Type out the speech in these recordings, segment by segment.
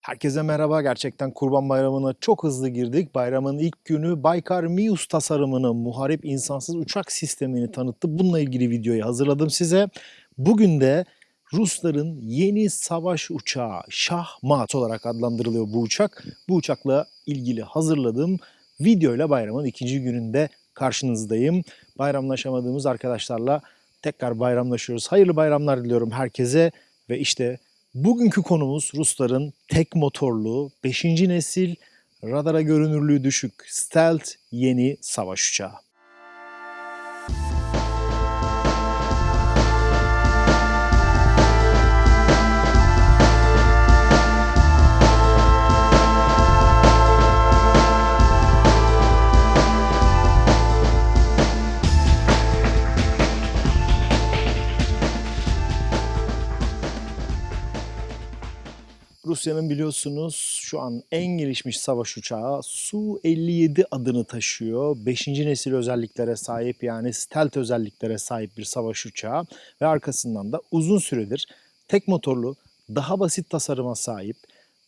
Herkese merhaba. Gerçekten Kurban Bayramı'na çok hızlı girdik. Bayramın ilk günü Baykar Mius tasarımını, muharip insansız uçak sistemini tanıttı. Bununla ilgili videoyu hazırladım size. Bugün de Rusların yeni savaş uçağı Şahmat olarak adlandırılıyor bu uçak. Bu uçakla ilgili hazırladığım videoyla bayramın ikinci gününde karşınızdayım. Bayramlaşamadığımız arkadaşlarla tekrar bayramlaşıyoruz. Hayırlı bayramlar diliyorum herkese ve işte Bugünkü konumuz Rusların tek motorlu 5. nesil radara görünürlüğü düşük stealth yeni savaş uçağı. Rusya'nın biliyorsunuz şu an en gelişmiş savaş uçağı Su-57 adını taşıyor. 5. nesil özelliklere sahip yani stealth özelliklere sahip bir savaş uçağı ve arkasından da uzun süredir tek motorlu, daha basit tasarıma sahip,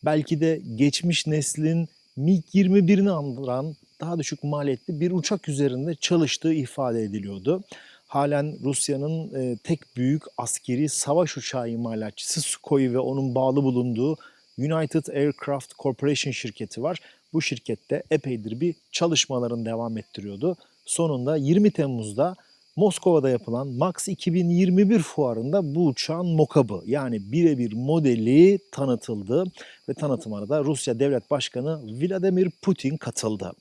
belki de geçmiş neslin MiG-21'ini andıran daha düşük maliyetli bir uçak üzerinde çalıştığı ifade ediliyordu. Halen Rusya'nın e, tek büyük askeri savaş uçağı imalatçısı Sukhoi ve onun bağlı bulunduğu United Aircraft Corporation şirketi var. Bu şirkette epeydir bir çalışmalarını devam ettiriyordu. Sonunda 20 Temmuz'da Moskova'da yapılan Max 2021 fuarında bu uçağın mokabı yani birebir modeli tanıtıldı ve tanıtımına da Rusya Devlet Başkanı Vladimir Putin katıldı.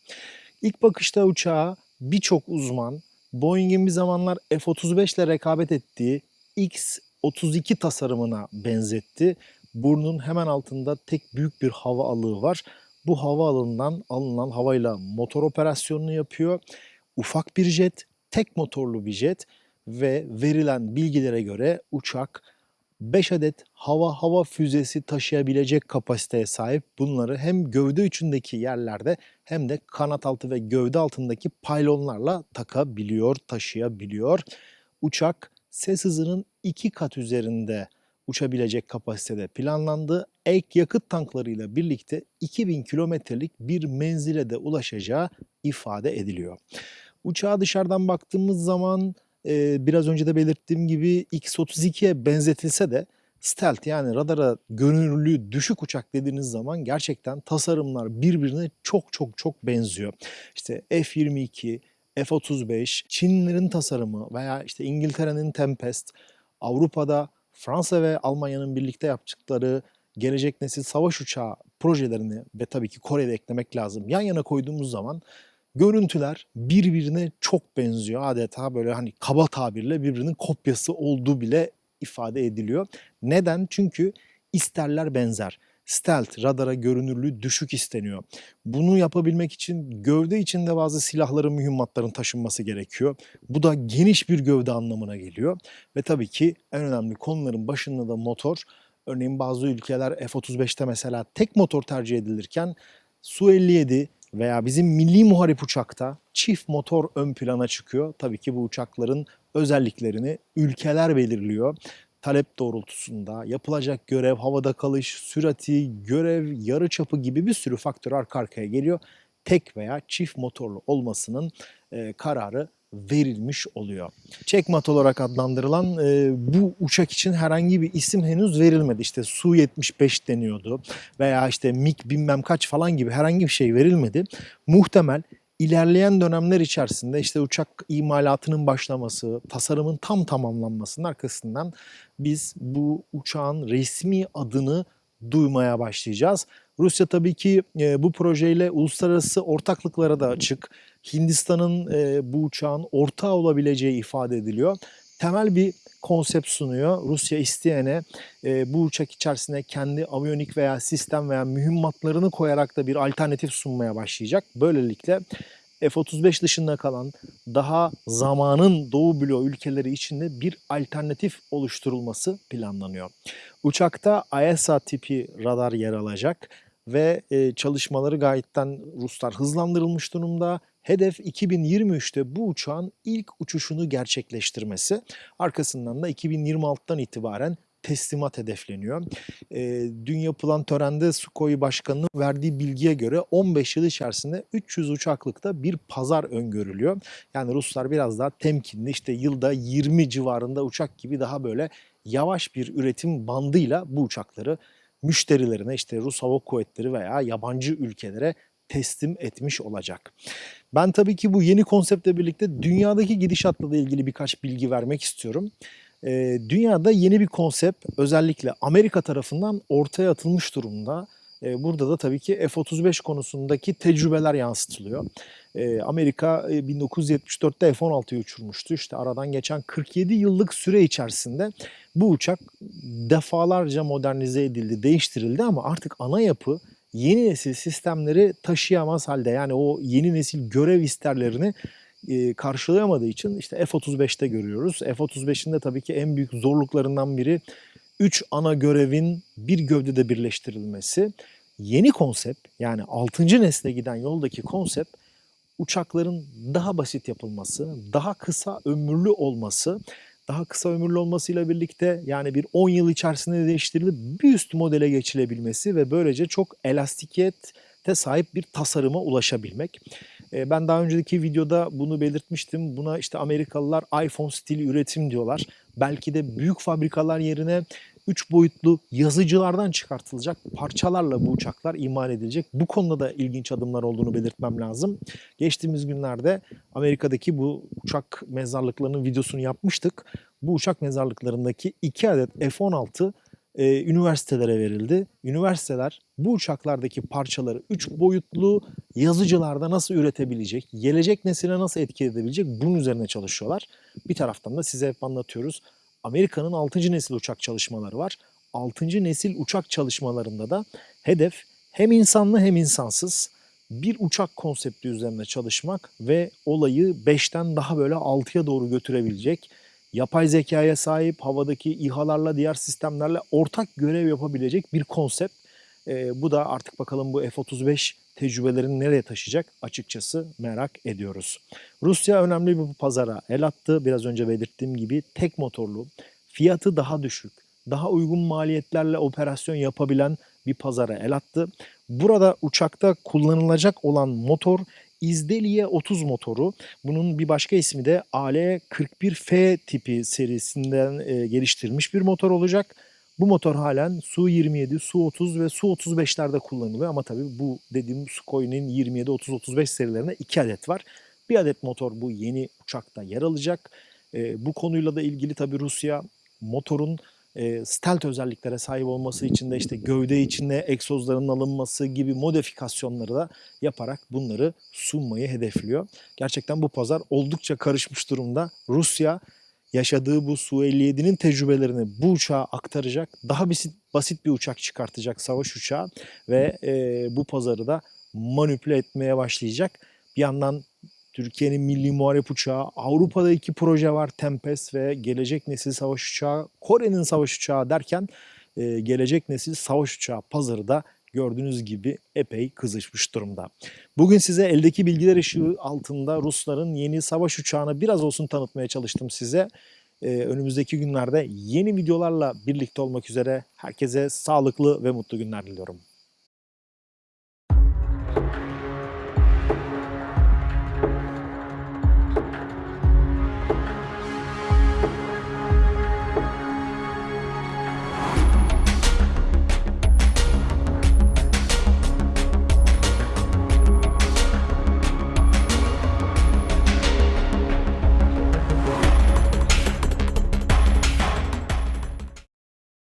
İlk bakışta uçağa birçok uzman Boeing'in bir zamanlar F-35 ile rekabet ettiği X-32 tasarımına benzetti. Burnun hemen altında tek büyük bir hava alığı var. Bu hava alığından alınan havayla motor operasyonunu yapıyor. Ufak bir jet, tek motorlu bir jet ve verilen bilgilere göre uçak 5 adet hava hava füzesi taşıyabilecek kapasiteye sahip. Bunları hem gövde içindeki yerlerde hem de kanat altı ve gövde altındaki paylonlarla takabiliyor, taşıyabiliyor. Uçak ses hızının iki kat üzerinde uçabilecek kapasitede planlandı. Ek yakıt tanklarıyla birlikte 2000 kilometrelik bir menzile de ulaşacağı ifade ediliyor. Uçağa dışarıdan baktığımız zaman e, biraz önce de belirttiğim gibi X-32'ye benzetilse de stealth yani radara görünürlüğü düşük uçak dediğiniz zaman gerçekten tasarımlar birbirine çok çok çok benziyor. İşte F-22, F-35, Çinlilerin tasarımı veya işte İngiltere'nin Tempest, Avrupa'da Fransa ve Almanya'nın birlikte yaptıkları gelecek nesil savaş uçağı projelerini ve tabii ki Kore'de eklemek lazım. Yan yana koyduğumuz zaman görüntüler birbirine çok benziyor. Adeta böyle hani kaba tabirle birbirinin kopyası olduğu bile ifade ediliyor. Neden? Çünkü isterler benzer. Stealth, radara görünürlüğü düşük isteniyor. Bunu yapabilmek için gövde içinde bazı silahların, mühimmatların taşınması gerekiyor. Bu da geniş bir gövde anlamına geliyor. Ve tabii ki en önemli konuların başında da motor. Örneğin bazı ülkeler F-35'te mesela tek motor tercih edilirken Su-57 veya bizim milli muharip uçakta çift motor ön plana çıkıyor. Tabii ki bu uçakların özelliklerini ülkeler belirliyor. Talep doğrultusunda yapılacak görev, havada kalış, sürati, görev, yarı çapı gibi bir sürü faktör arka arkaya geliyor. Tek veya çift motorlu olmasının e, kararı verilmiş oluyor. Checkmat olarak adlandırılan e, bu uçak için herhangi bir isim henüz verilmedi. İşte Su-75 deniyordu veya işte MiG bilmem kaç falan gibi herhangi bir şey verilmedi. Muhtemel ilerleyen dönemler içerisinde işte uçak imalatının başlaması, tasarımın tam tamamlanmasının arkasından biz bu uçağın resmi adını duymaya başlayacağız. Rusya tabii ki e, bu projeyle uluslararası ortaklıklara da açık. Hindistan'ın e, bu uçağın ortağı olabileceği ifade ediliyor. Temel bir konsept sunuyor. Rusya isteyene e, bu uçak içerisine kendi aviyonik veya sistem veya mühimmatlarını koyarak da bir alternatif sunmaya başlayacak. Böylelikle F-35 dışında kalan daha zamanın Doğu bloğu ülkeleri içinde bir alternatif oluşturulması planlanıyor. Uçakta AESA tipi radar yer alacak ve e, çalışmaları gayetten Ruslar hızlandırılmış durumda. Hedef 2023'te bu uçağın ilk uçuşunu gerçekleştirmesi. Arkasından da 2026'dan itibaren teslimat hedefleniyor. Ee, dün yapılan törende Sukhoi Başkanı'nın verdiği bilgiye göre 15 yıl içerisinde 300 uçaklıkta bir pazar öngörülüyor. Yani Ruslar biraz daha temkinli işte yılda 20 civarında uçak gibi daha böyle yavaş bir üretim bandıyla bu uçakları müşterilerine işte Rus Hava Kuvvetleri veya yabancı ülkelere teslim etmiş olacak. Ben tabii ki bu yeni konseptle birlikte dünyadaki gidişatla da ilgili birkaç bilgi vermek istiyorum. Ee, dünyada yeni bir konsept özellikle Amerika tarafından ortaya atılmış durumda. Ee, burada da tabii ki F-35 konusundaki tecrübeler yansıtılıyor. Ee, Amerika e, 1974'te F-16'yı uçurmuştu. İşte aradan geçen 47 yıllık süre içerisinde bu uçak defalarca modernize edildi, değiştirildi ama artık ana yapı yeni nesil sistemleri taşıyamaz halde. Yani o yeni nesil görev isterlerini e, karşılayamadığı için işte F-35'te görüyoruz. F-35'in de tabii ki en büyük zorluklarından biri 3 ana görevin bir gövdede birleştirilmesi. Yeni konsept yani 6. nesle giden yoldaki konsept uçakların daha basit yapılması, daha kısa ömürlü olması, daha kısa ömürlü olmasıyla birlikte yani bir 10 yıl içerisinde değiştirilip bir üst modele geçilebilmesi ve böylece çok elastikiyete sahip bir tasarıma ulaşabilmek. E, Ben daha önceki videoda bunu belirtmiştim. Buna işte Amerikalılar iPhone stili üretim diyorlar. Belki de büyük fabrikalar yerine 3 boyutlu yazıcılardan çıkartılacak parçalarla bu uçaklar imal edilecek. Bu konuda da ilginç adımlar olduğunu belirtmem lazım. Geçtiğimiz günlerde Amerika'daki bu uçak mezarlıklarının videosunu yapmıştık. Bu uçak mezarlıklarındaki 2 adet F-16 e, üniversitelere verildi. Üniversiteler bu uçaklardaki parçaları 3 boyutlu yazıcılarda nasıl üretebilecek, gelecek nesile nasıl etki edebilecek bunun üzerine çalışıyorlar. Bir taraftan da size hep anlatıyoruz. Amerika'nın 6. nesil uçak çalışmaları var. 6. nesil uçak çalışmalarında da hedef hem insanlı hem insansız bir uçak konsepti üzerine çalışmak ve olayı 5'ten daha böyle 6'ya doğru götürebilecek yapay zekaya sahip havadaki İHA'larla diğer sistemlerle ortak görev yapabilecek bir konsept. Ee, bu da artık bakalım bu F-35 tecrübelerini nereye taşıyacak açıkçası merak ediyoruz. Rusya önemli bir pazara el attı. Biraz önce belirttiğim gibi tek motorlu, fiyatı daha düşük, daha uygun maliyetlerle operasyon yapabilen bir pazara el attı. Burada uçakta kullanılacak olan motor İzdeliye 30 motoru. Bunun bir başka ismi de AL41F tipi serisinden e, geliştirilmiş bir motor olacak. Bu motor halen Su-27, Su-30 ve Su-35'lerde kullanılıyor ama tabii bu dediğim Sukhoi'nin 27, 30, 35 serilerinde 2 adet var. Bir adet motor bu yeni uçakta yer alacak. E, bu konuyla da ilgili tabii Rusya motorun e, stealth özelliklere sahip olması için de işte gövde içine egzozların alınması gibi modifikasyonları da yaparak bunları sunmayı hedefliyor. Gerçekten bu pazar oldukça karışmış durumda. Rusya yaşadığı bu Su-57'nin tecrübelerini bu uçağa aktaracak. Daha basit, basit bir uçak çıkartacak savaş uçağı ve e, bu pazarı da manipüle etmeye başlayacak. Bir yandan Türkiye'nin milli muharip uçağı, Avrupa'da iki proje var Tempest ve gelecek nesil savaş uçağı, Kore'nin savaş uçağı derken e, gelecek nesil savaş uçağı pazarı da gördüğünüz gibi epey kızışmış durumda. Bugün size eldeki bilgiler ışığı altında Rusların yeni savaş uçağını biraz olsun tanıtmaya çalıştım size. Ee, önümüzdeki günlerde yeni videolarla birlikte olmak üzere herkese sağlıklı ve mutlu günler diliyorum.